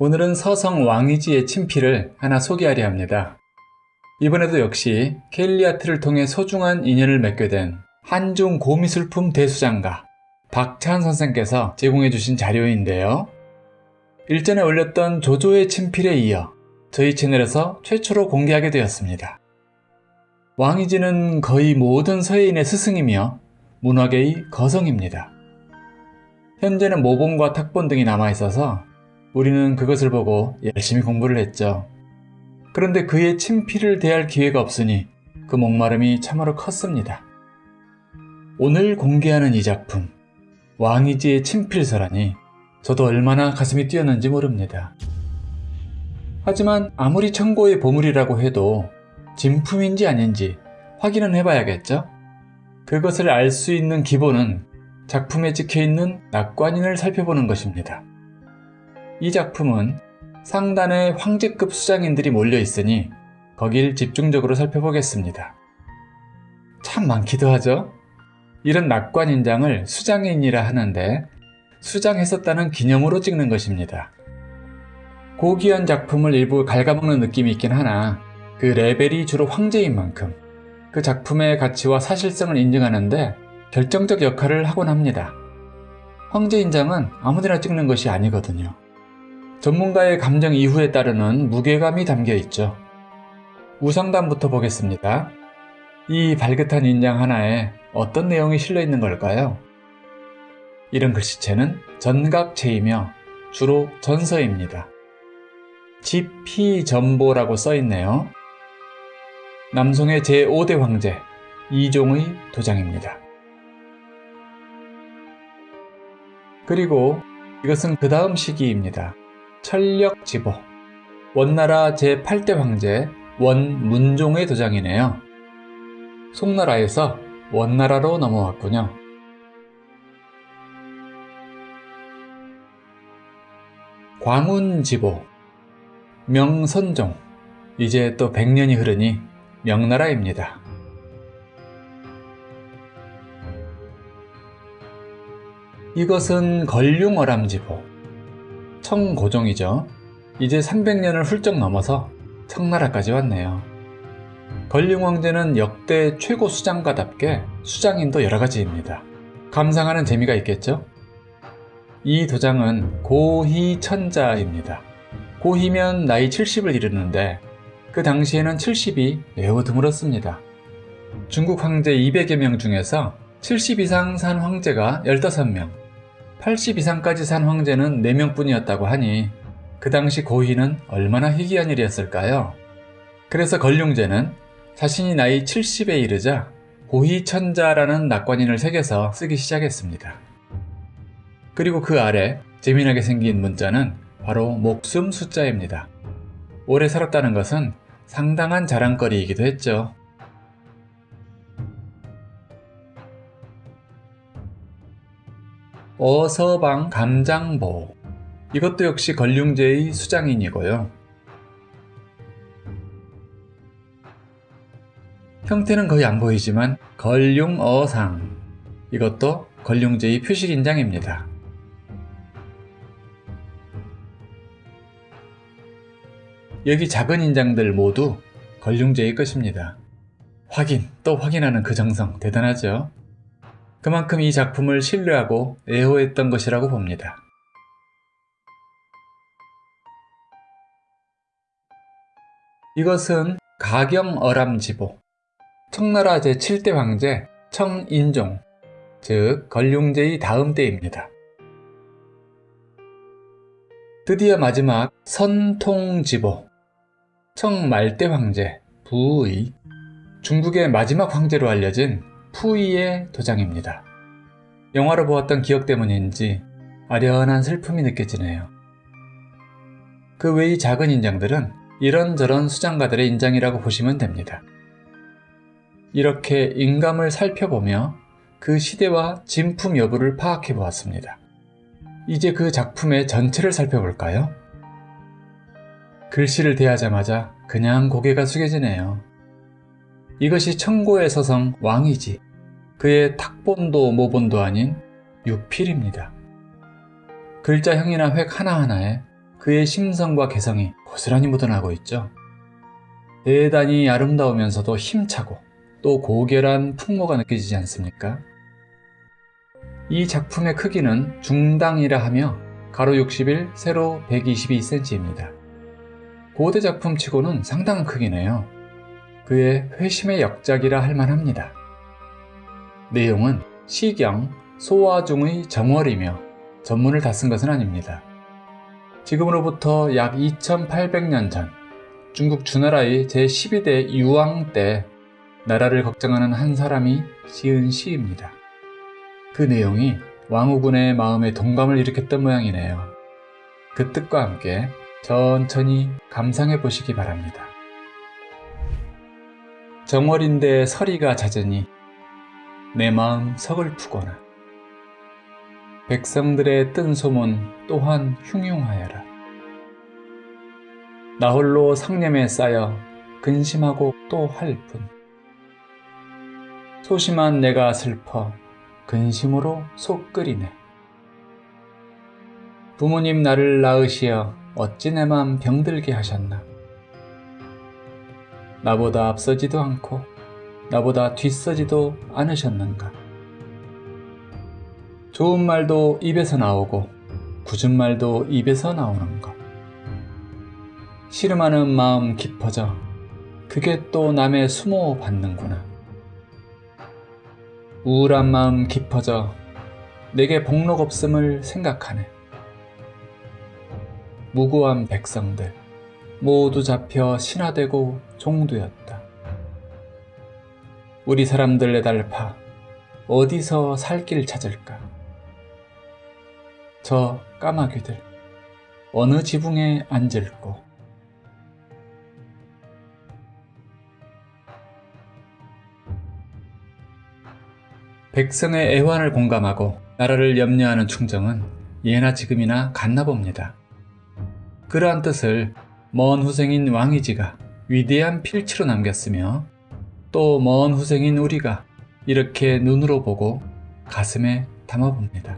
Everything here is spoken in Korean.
오늘은 서성 왕이지의 친필을 하나 소개하려 합니다. 이번에도 역시 켈리아트를 통해 소중한 인연을 맺게 된 한중 고미술품 대수장가 박찬 선생께서 제공해 주신 자료인데요. 일전에 올렸던 조조의 친필에 이어 저희 채널에서 최초로 공개하게 되었습니다. 왕이지는 거의 모든 서예인의 스승이며 문화계의 거성입니다. 현재는 모본과 탁본 등이 남아있어서 우리는 그것을 보고 열심히 공부를 했죠. 그런데 그의 친필을 대할 기회가 없으니 그 목마름이 참으로 컸습니다. 오늘 공개하는 이 작품, 왕이지의 친필서라니 저도 얼마나 가슴이 뛰었는지 모릅니다. 하지만 아무리 청고의 보물이라고 해도 진품인지 아닌지 확인은 해봐야겠죠? 그것을 알 수 있는 기본은 작품에 찍혀있는 낙관인을 살펴보는 것입니다. 이 작품은 상단에 황제급 수장인들이 몰려있으니 거길 집중적으로 살펴보겠습니다. 참 많기도 하죠? 이런 낙관인장을 수장인이라 하는데 수장했었다는 기념으로 찍는 것입니다. 고귀한 작품을 일부 갉아먹는 느낌이 있긴 하나 그 레벨이 주로 황제인 만큼 그 작품의 가치와 사실성을 인증하는데 결정적 역할을 하곤 합니다. 황제인장은 아무데나 찍는 것이 아니거든요. 전문가의 감정 이후에 따르는 무게감이 담겨 있죠. 우상단부터 보겠습니다. 이 발긋한 인장 하나에 어떤 내용이 실려 있는 걸까요? 이런 글씨체는 전각체이며 주로 전서입니다. 지피전보라고 써있네요. 남송의 제5대 황제 이종의 도장입니다. 그리고 이것은 그 다음 시기입니다. 철력지보 원나라 제8대 황제 원문종의 도장이네요. 송나라에서 원나라로 넘어왔군요. 광운지보 명선종 이제 또 100년이 흐르니 명나라입니다. 이것은 걸륭어람지보 청고종이죠. 이제 300년을 훌쩍 넘어서 청나라까지 왔네요. 걸륭왕제는 역대 최고 수장가답게 수장인도 여러가지입니다. 감상하는 재미가 있겠죠? 이 도장은 고희천자입니다. 고희면 나이 70을 이르는데 그 당시에는 70이 매우 드물었습니다. 중국 황제 200여 명 중에서 70 이상 산 황제가 15명, 80 이상까지 산 황제는 4명 뿐이었다고 하니 그 당시 고희는 얼마나 희귀한 일이었을까요? 그래서 걸륭제는 자신이 나이 70에 이르자 고희천자라는 낙관인을 새겨서 쓰기 시작했습니다. 그리고 그 아래 재미나게 생긴 문자는 바로 목숨 숫자입니다. 오래 살았다는 것은 상당한 자랑거리이기도 했죠. 어서방 감장보 이것도 역시 걸륭제의 수장인이고요. 형태는 거의 안 보이지만 걸륭어상 이것도 걸륭제의 표식인장입니다. 여기 작은 인장들 모두 걸륭제의 것입니다. 확인 또 확인하는 그 정성 대단하죠? 그만큼 이 작품을 신뢰하고 애호했던 것이라고 봅니다. 이것은 가경어람지보 청나라 제7대 황제 청인종 즉 건륭제의 다음 때입니다. 드디어 마지막 선통지보 청말대 황제 부의 중국의 마지막 황제로 알려진 푸이의 도장입니다. 영화로 보았던 기억 때문인지 아련한 슬픔이 느껴지네요. 그 외의 작은 인장들은 이런저런 수장가들의 인장이라고 보시면 됩니다. 이렇게 인감을 살펴보며 그 시대와 진품 여부를 파악해 보았습니다. 이제 그 작품의 전체를 살펴볼까요? 글씨를 대하자마자 그냥 고개가 숙여지네요. 이것이 청고의 서성 왕이지 그의 탁본도 모본도 아닌 유필입니다. 글자형이나 획 하나하나에 그의 심성과 개성이 고스란히 묻어나고 있죠. 대단히 아름다우면서도 힘차고 또 고결한 풍모가 느껴지지 않습니까? 이 작품의 크기는 중당이라 하며 가로 61, 세로 122cm입니다. 고대 작품치고는 상당한 크기네요. 그의 회심의 역작이라 할 만합니다. 내용은 시경, 소화 중의 정월이며 전문을 다 쓴 것은 아닙니다. 지금으로부터 약 2800년 전 중국 주나라의 제12대 유왕 때 나라를 걱정하는 한 사람이 지은 시입니다. 그 내용이 왕후군의 마음에 동감을 일으켰던 모양이네요. 그 뜻과 함께 천천히 감상해 보시기 바랍니다. 정월인데 서리가 잦으니 내 마음 서글프거나 백성들의 뜬 소문 또한 흉흉하여라. 나 홀로 상념에 쌓여 근심하고 또 할 뿐. 소심한 내가 슬퍼 근심으로 속 끓이네. 부모님 나를 낳으시어 어찌 내 맘 병들게 하셨나. 나보다 앞서지도 않고 나보다 뒤서지도 않으셨는가. 좋은 말도 입에서 나오고 굳은 말도 입에서 나오는 것. 씨름하는 마음 깊어져 그게 또 남의 수모 받는구나. 우울한 마음 깊어져 내게 복록 없음을 생각하네. 무고한 백성들 모두 잡혀 신화되고 종두였다. 우리 사람들 내달파 어디서 살 길 찾을까? 저 까마귀들 어느 지붕에 앉을꼬? 백성의 애환을 공감하고 나라를 염려하는 충정은 예나 지금이나 같나 봅니다. 그러한 뜻을 먼 후생인 왕이지가 위대한 필치로 남겼으며 또 먼 후생인 우리가 이렇게 눈으로 보고 가슴에 담아봅니다.